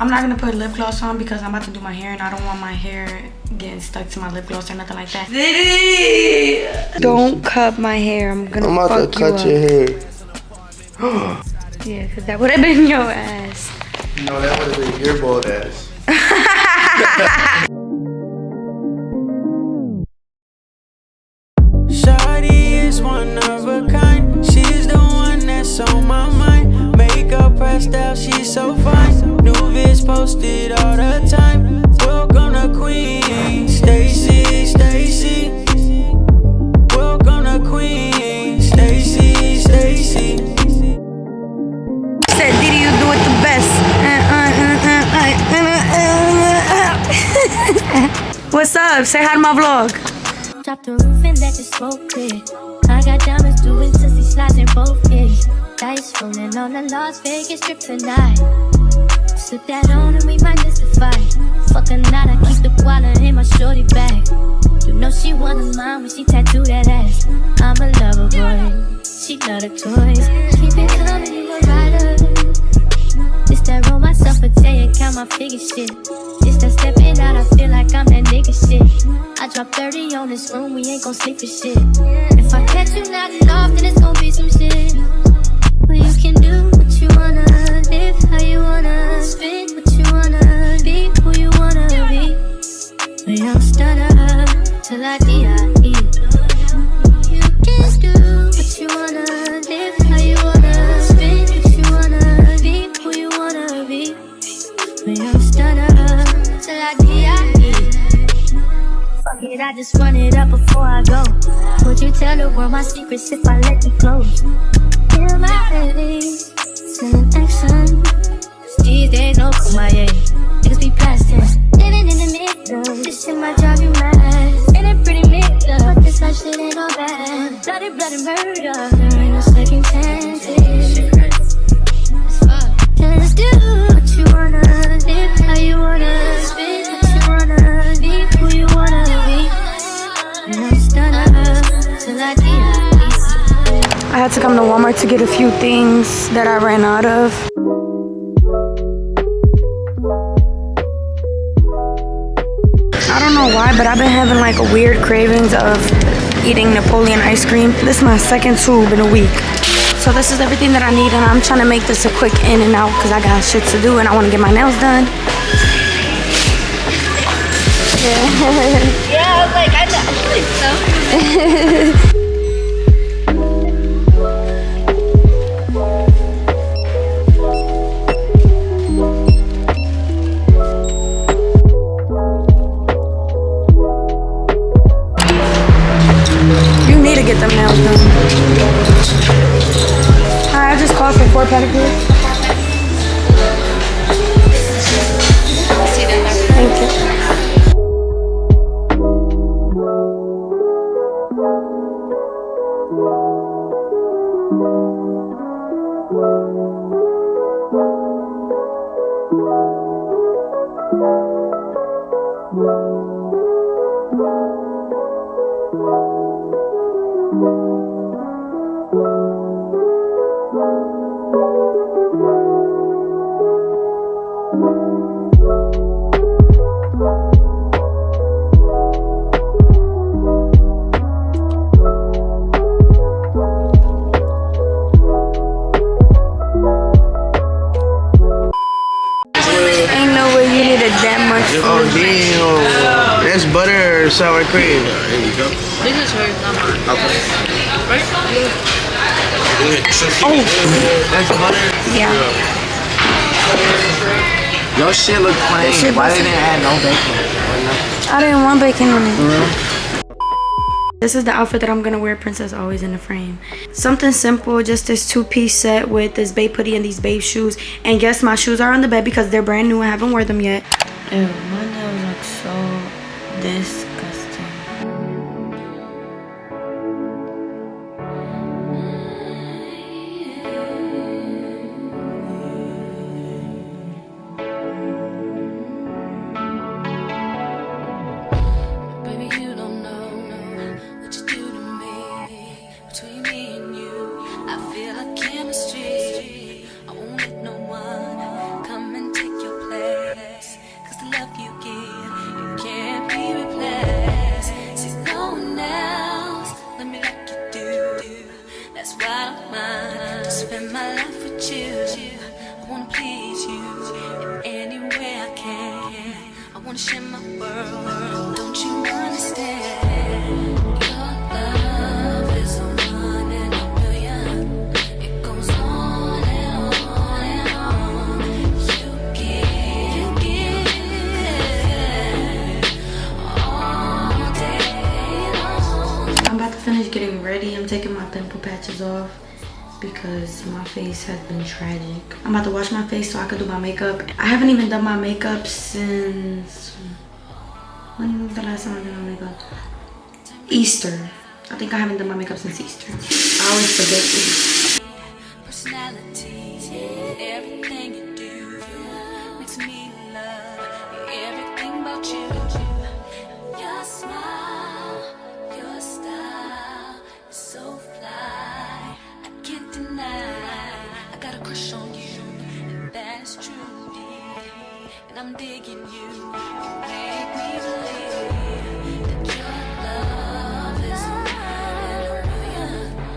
I'm not gonna put lip gloss on because I'm about to do my hair and I don't want my hair getting stuck to my lip gloss or nothing like that. Diddy! Don't cut my hair. I'm gonna I'm about to cut your hair. yeah, because that would have been your ass. No, that would have been your bald ass. Shawty is one of a kind. She's the one that's on my mind. Makeup pressed out, she's so fine. New vids posted all the time. Welcome to Queen, Stacy, Stacy. Welcome to Queen, Stacy, Stacy. Said Diddy, you do it the best. What's up? Say hi to my vlog. Drop the roof and let the smoke clear. I got diamonds doing sissy slides in both ears. Dice rolling on the Las Vegas strip tonight. Slip that on and we might fight. Fuck a night, I keep the wallet in my shorty bag. You know she of mine when she tattoo that ass. I'm a lover boy, she love the toys. Keep it coming, you a rider. This that roll myself a day and count my figure shit. This that stepping out, I feel like I'm that nigga shit. I drop 30 on this room, we ain't gon' sleep for shit. If I catch you nodding off, then it's gon' be some shit. Well, you can do what you wanna, live how you wanna, spit what you wanna, be who you wanna be. Stutter till I die. You can do what you wanna, live how you wanna, what you wanna, be who you wanna be. Till I die. Fuck it, I just run it up before I go. Would you tell the world my secrets if I let you close? Yeah, my baby, sending action. These days, no. Niggas be. Living in the middle, this shit might drive you mad. Ain't it pretty middle? But this life shit ain't all bad. Bloody, bloody murder. There ain't no second chances. Do what you wanna, live how you wanna, what you wanna, be who you wanna be. Till I. I had to come to Walmart to get a few things that I ran out of. I don't know why, but I've been having like weird cravings of eating Napoleon ice cream. This is my second tube in a week. So this is everything that I need and I'm trying to make this a quick in and out because I got shit to do and I want to get my nails done. Yeah, I was like, I, I think so. Get them nails done. Hi, I just called for four pedicures. Thank you. Needed that much. Oh, damn. That's butter or sour cream. There you go. This is hers, not mine. Okay. Right? Oh, That's butter. yeah. Your shit look plain. shit Why they didn't add no bacon? I didn't want bacon in it. This is the outfit that I'm gonna wear, Princess Always in the Frame. Something simple, just this two-piece set with this babe hoodie and these babe shoes. And yes, my shoes are on the bed because they're brand new. I haven't worn them yet. Ew, my nails look so disgusting. Ready. I'm taking my pimple patches off because my face has been tragic. I'm about to wash my face so I can do my makeup. I haven't even done my makeup since... When was the last time I did my makeup? Easter. I think I haven't done my makeup since Easter. I always forget personality. I'm digging you. Make me.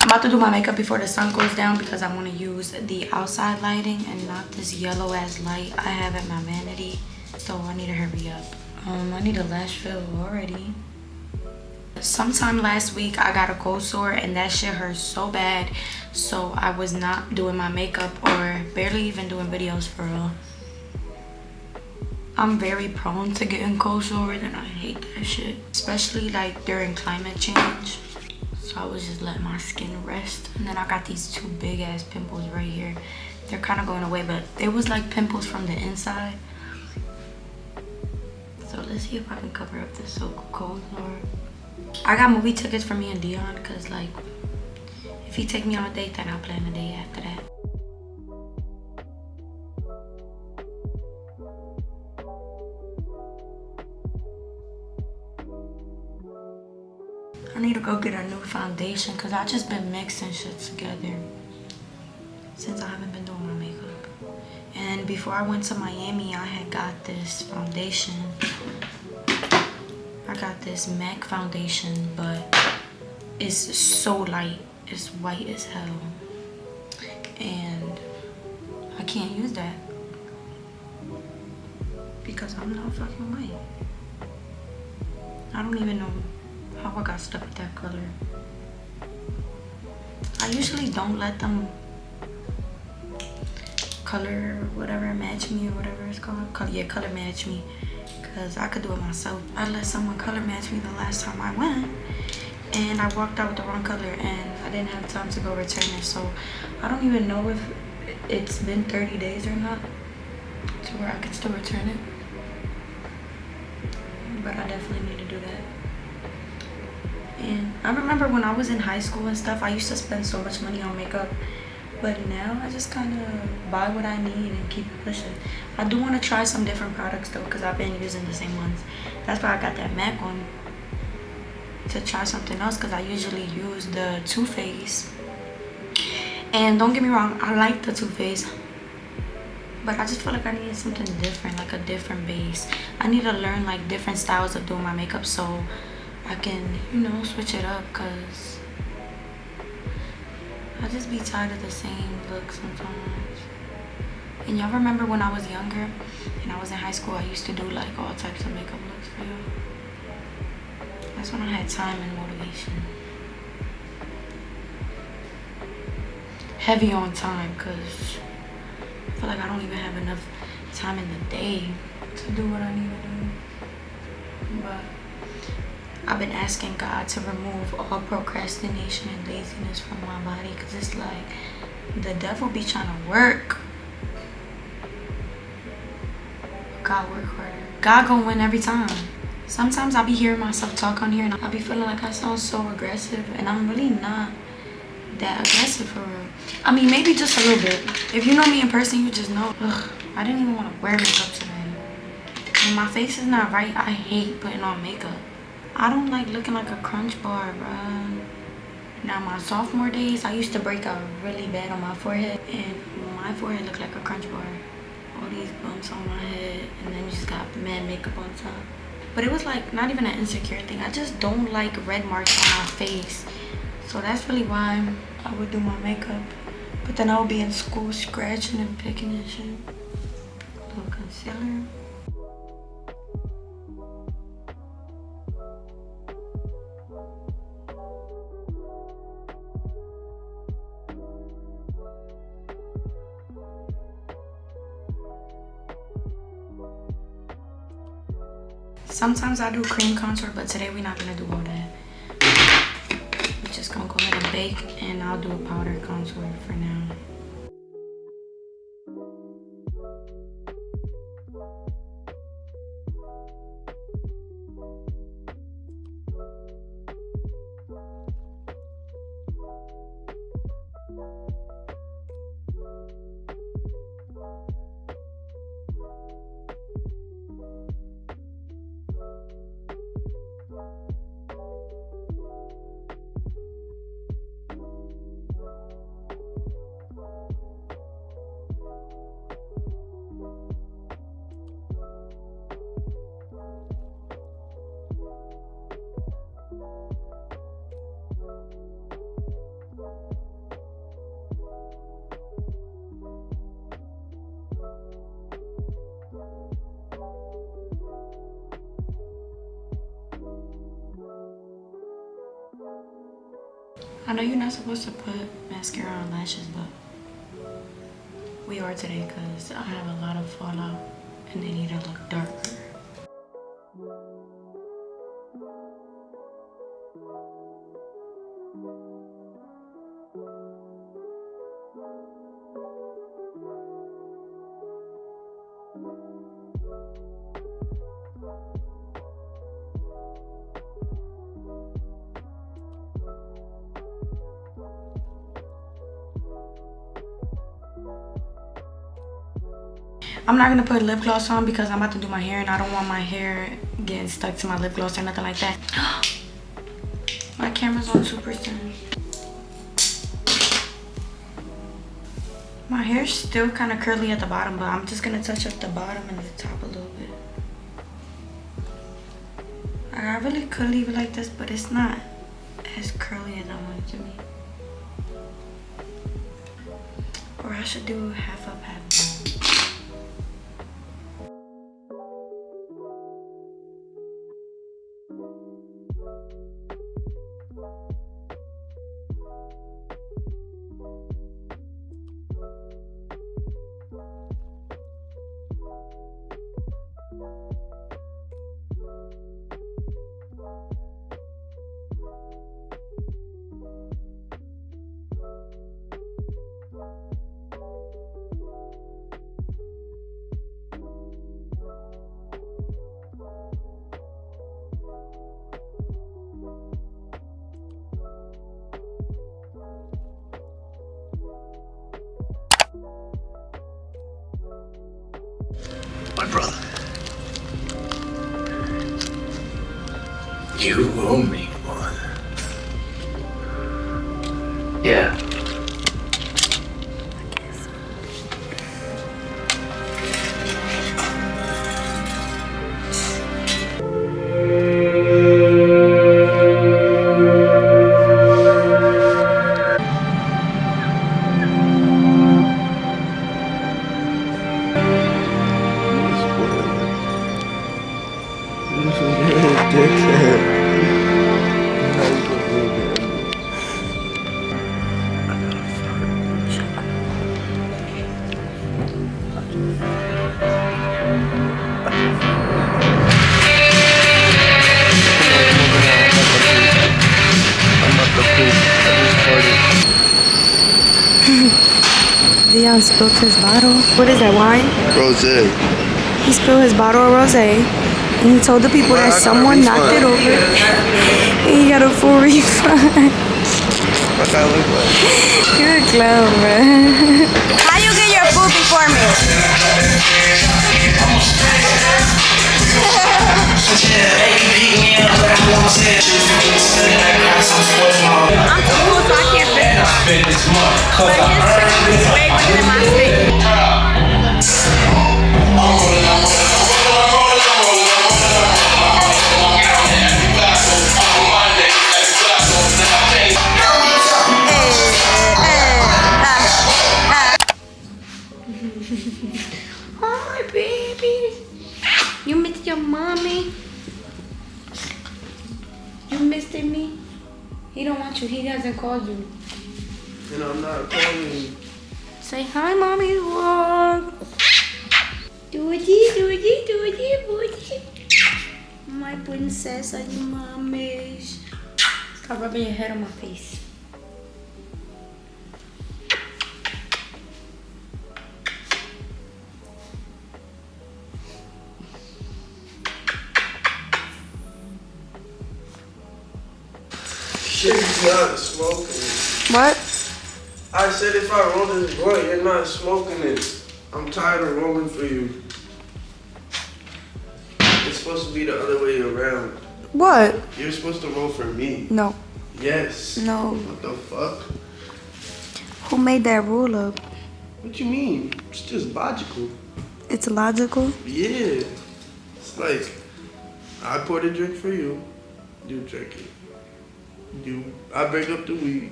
I'm about to do my makeup before the sun goes down because I want to use the outside lighting and not this yellow ass light I have at my vanity. So I need to hurry up. Um, I need a lash fill already. Sometime last week I got a cold sore and that shit hurt so bad. So I was not doing my makeup or barely even doing videos for real. I'm very prone to getting cold sores and I hate that shit. Especially like during climate change. So I was just letting my skin rest. And then I got these two big ass pimples right here. They're kind of going away, but it was like pimples from the inside. So let's see if I can cover up this so cold sore. I got movie tickets for me and Dion because like if he take me on a date, then I'll plan a date after that. Go get a new foundation because I just been mixing shit together since I haven't been doing my makeup. And before I went to Miami, I had got this foundation. I got this MAC foundation, but it's so light. It's white as hell. And I can't use that because I'm not fucking white. I don't even know how I got stuck with that color. I usually don't let them color whatever match me or whatever it's called. Color, yeah, color match me. Cause I could do it myself. I let someone color match me the last time I went and I walked out with the wrong color and I didn't have time to go return it. So I don't even know if it's been 30 days or not to where I can still return it. Remember when I was in high school and stuff, I used to spend so much money on makeup. But now I just kind of buy what I need and keep it pushing. I do want to try some different products though because I've been using the same ones. That's why I got that MAC one to try something else because I usually use the Too Faced. And don't get me wrong, I like the Too Faced. But I just feel like I need something different, like a different base. I need to learn like different styles of doing my makeup so I can, you know, switch it up because I just be tired of the same look sometimes. And y'all remember when I was younger and I was in high school, I used to do like all types of makeup looks for y'all. That's when I had time and motivation. Heavy on time because I feel like I don't even have enough time in the day to do what I need to do. But I've been asking God to remove all procrastination and laziness from my body because it's like the devil be trying to work. God work harder. God gonna win every time. Sometimes I'll be hearing myself talk on here and I'll be feeling like I sound so aggressive and I'm really not that aggressive for real. I mean, maybe just a little bit. If you know me in person, you just know. Ugh, I didn't even want to wear makeup today. When my face is not right, I hate putting on makeup. I don't like looking like a crunch bar, bruh. Now, my sophomore days, I used to break out really bad on my forehead. And my forehead looked like a crunch bar. All these bumps on my head. And then you just got mad makeup on top. But it was like not even an insecure thing. I just don't like red marks on my face. So that's really why I would do my makeup. But then I would be in school scratching and picking and shit. Little concealer. Sometimes I do cream contour, but today we're not gonna do all that. We're just gonna go ahead and bake and I'll do a powder contour for now. Know you're not supposed to put mascara on lashes, but we are today because I have a lot of fallout and they need to look darker. I'm not gonna put lip gloss on because I'm about to do my hair and I don't want my hair getting stuck to my lip gloss or nothing like that. my camera's on 2%. My hair's still kind of curly at the bottom, but I'm just gonna touch up the bottom and the top a little bit. I really could leave it like this, but it's not as curly as I want it to be. Or I should do half up, My You owe me one. Yeah. Dion spilled his bottle. What is that, wine? Rose. He spilled his bottle of rosé, and he told the people Well, that someone knocked it over, and he got a full refund. What that look like? You're a clown, man. How you get your food before me? I'm too cool, so I can't fit it. But his is way bigger than my. Rubbing your head on my face. Shit's not smoking. What? I said if I roll this blunt, you're not smoking it. I'm tired of rolling for you. It's supposed to be the other way around. What? You're supposed to roll for me. No. Yes. No. What the fuck? Who made that rule up? What you mean? It's just logical. It's logical. Yeah. It's like I pour a drink for you. You drink it. You I break up the weed.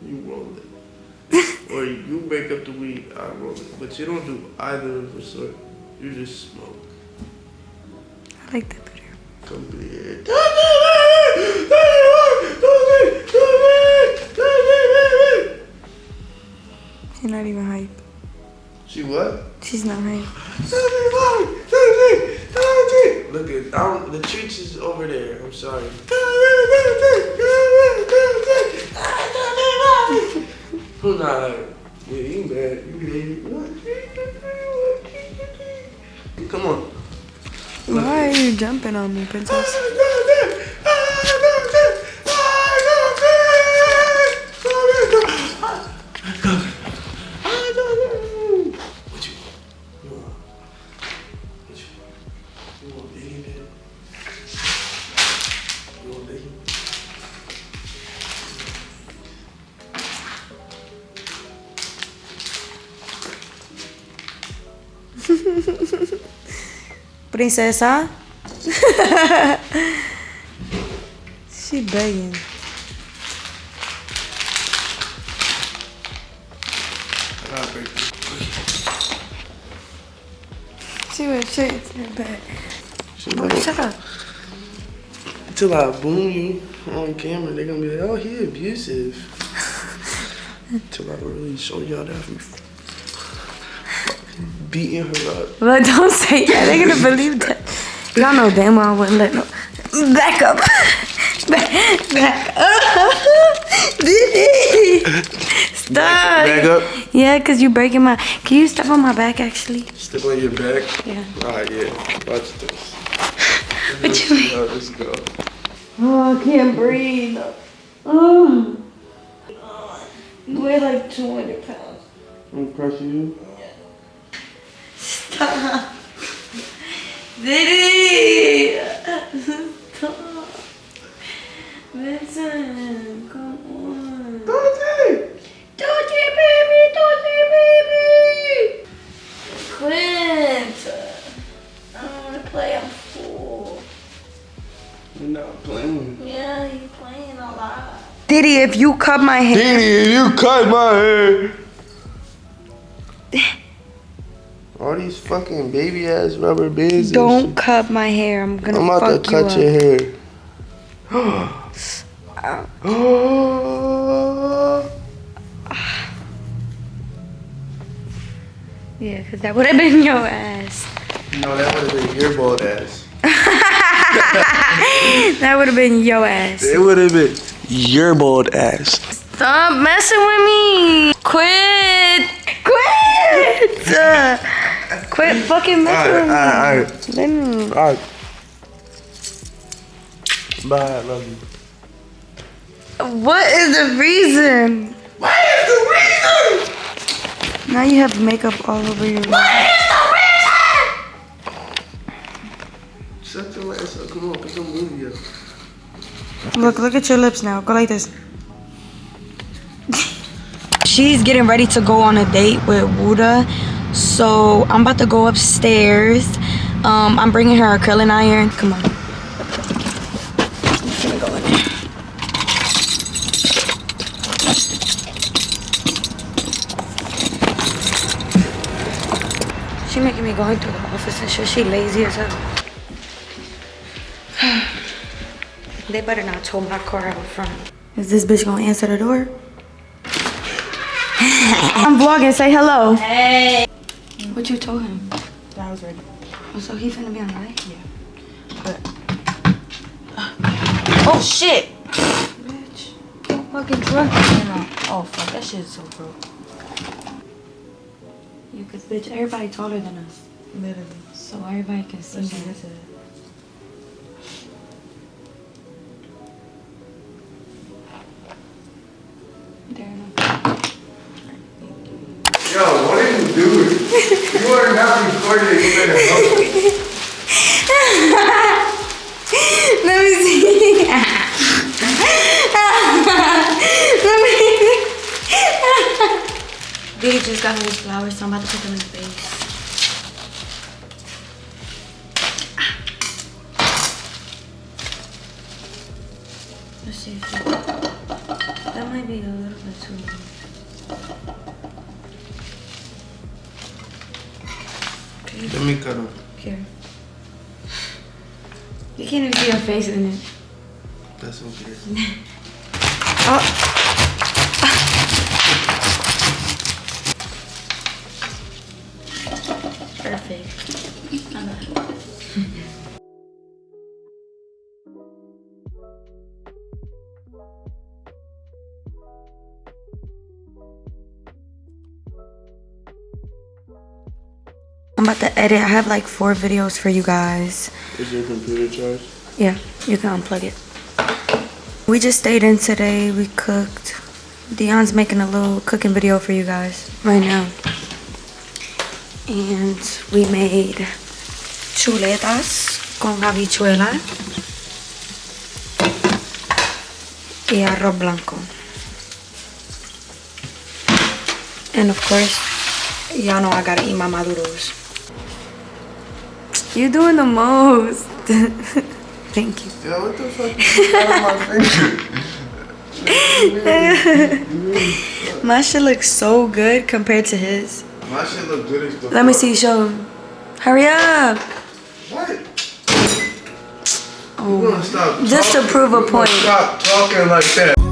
You roll it. or you break up the weed, I roll it. But you don't do either of the sort. You just smoke. I like that better. Complete. She's not even hype. She what? She's not hype. Look at I don't, the treats is over there. I'm sorry. Not? Yeah, you mad? You mad? Come on. Why are you jumping on me, princess? Princesa? she begging. I gotta break this. She was shaking her bed. She like, shut up. Till I boom you on camera, they're gonna be like, oh, he abusive. Until I really show y'all that beating her up. But don't say that. They're gonna believe that. Y'all know damn well I wouldn't let no. Back up. Back, back up. Stop. Back up. Yeah, because you're breaking my. Can you step on my back actually? Step on your back. Yeah. Alright, yeah. Watch this. What you mean? Yo, let's go. Oh, I can't breathe. Oh. You weigh like 200 pounds. I'm crushing you. Diddy. Stop. Come on. Baby, baby. I don't want to play. Not playing. Yeah, you playing a lot. Diddy, if you cut my hair. Diddy, if you cut my hair. Fucking baby ass rubber bands. Don't cut my hair. I'm gonna I'm about fuck to you cut up. your hair. Yeah, because that would have been your ass. no, that would have been your bald ass. That would have been your ass. It would have been your bald ass. Stop messing with me. Quit. Quit. Quit fucking messing Alright, with me. alright, alright. Let. Alright. Bye, I love you. What is the reason? What is the reason? Now you have makeup all over your. What is the reason? Shut your ass up. Come on, put some movie up. Look, look at your lips now. Go like this. She's getting ready to go on a date with Wuda. So I'm about to go upstairs. Um, I'm bringing her a curling iron. Come on. I'm finna go in there. She making me go into the office and shit. She lazy as hell. They better not tow my car out front. Is this bitch gonna answer the door? I'm vlogging. Say hello. Hey. What you told him? I was ready. Oh, so he finna be on the way? Yeah. But. oh shit! Bitch. Fucking truck. Oh fuck, that shit is so broke. You cause bitch, everybody taller than us. Literally. So everybody can see Especially you. this is. There enough. Are not recording. You better help me. Let me see. Let me. Diddy just got me these flowers, so I'm about to put them in the vase. You can't even see your face in it. That's okay. Oh. Perfect. My. I'm about to edit. I have like four videos for you guys. Is your computer charged? Yeah, you can unplug it. We just stayed in today. We cooked. Dion's making a little cooking video for you guys right now. And we made chuletas con habichuela y arroz blanco. And of course, y'all know I gotta eat my maduros. You're doing the most. Thank you. Yo, what the fuck is my finger? My shit looks so good compared to his. My shit look good as the Let me see, show him. Hurry up. What? Oh. You gonna stop Just to prove a point. Stop talking like that.